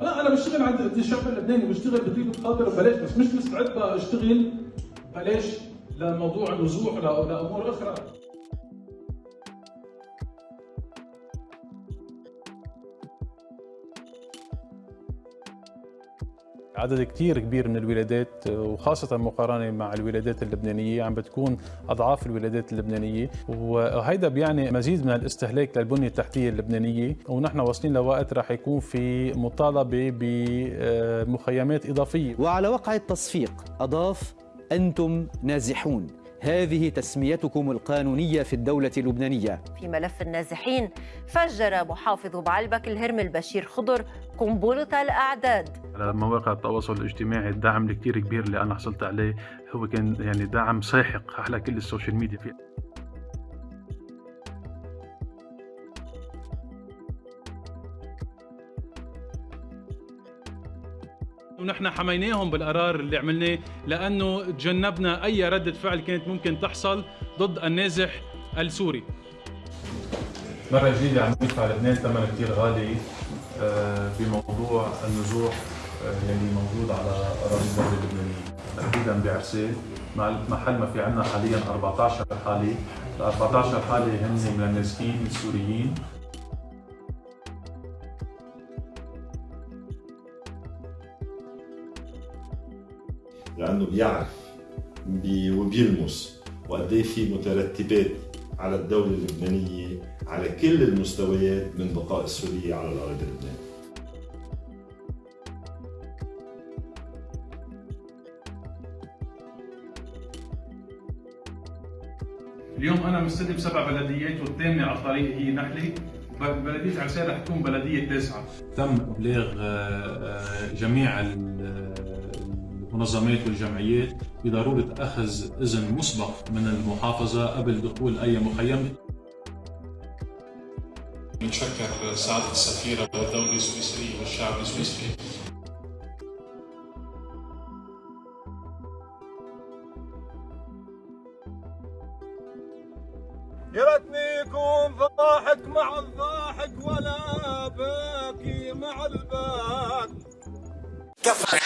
لا أنا بشتغل عند الشعب اللبناني بشتغل بطيبه خاطر ببلاش بس مش مستعد أشتغل بلاش لموضوع النزوح لامور أخرى. عدد كثير كبير من الولادات وخاصة مقارنة مع الولادات اللبنانية عم بتكون أضعاف الولادات اللبنانية. وهيدا بيعني مزيد من الاستهلاك للبنية التحتية اللبنانية. ونحن واصلين لوقت رح يكون في مطالبة بمخيمات إضافية. وعلى وقع التصفيق أضاف أنتم نازحون. هذه تسميتكم القانونية في الدولة اللبنانية في ملف النازحين فجر محافظ بعلبك الهرمل بشير خضر قنبلة الأعداد على مواقع التواصل الاجتماعي الدعم الكثير كبير اللي أنا حصلت عليه هو كان يعني دعم ساحق على كل ال social media فيه. ونحن حميناهم بالقرار اللي عملناه لأنه تجنبنا أي ردة فعل كانت ممكن تحصل ضد النازح السوري. مرة جديدة عم يدفع لبنان ثمن كثير غالي آه، بموضوع النزوح آه، يلي موجود على أراضي الدولة اللبنانية، تحديدا بعرسال محل ما في عندنا حاليا 14 حالة، ال 14 حالة هن من النازحين السوريين. لأنه بيعرف وبيلمس وقد إيه في مترتبات على الدولة اللبنانية على كل المستويات من بقاء السورية على الاراضي اللبنانية. اليوم أنا مستلم سبع بلديات والثامنة على الطريق هي نحلة بلدية عرسال رح تكون بلدية تاسعة تم إبلاغ آه، جميع المنظمات والجمعيات بضرورة أخذ إذن مسبق من المحافظة قبل دخول أي مخيم. نتشكر سعادة السفيرة والدولة السويسرية والشعب السويسري. يا ريتني يكون ضاحك مع الضاحك ولا باكي مع الباك كفى